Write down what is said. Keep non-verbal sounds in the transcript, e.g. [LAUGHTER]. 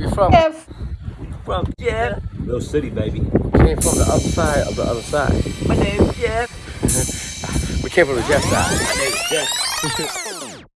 you from? Jeff. From Jeff. little City, baby. Came from the other side of the other side. My name's [LAUGHS] Jeff. We came from the Jeff side. My name's Jeff. [LAUGHS]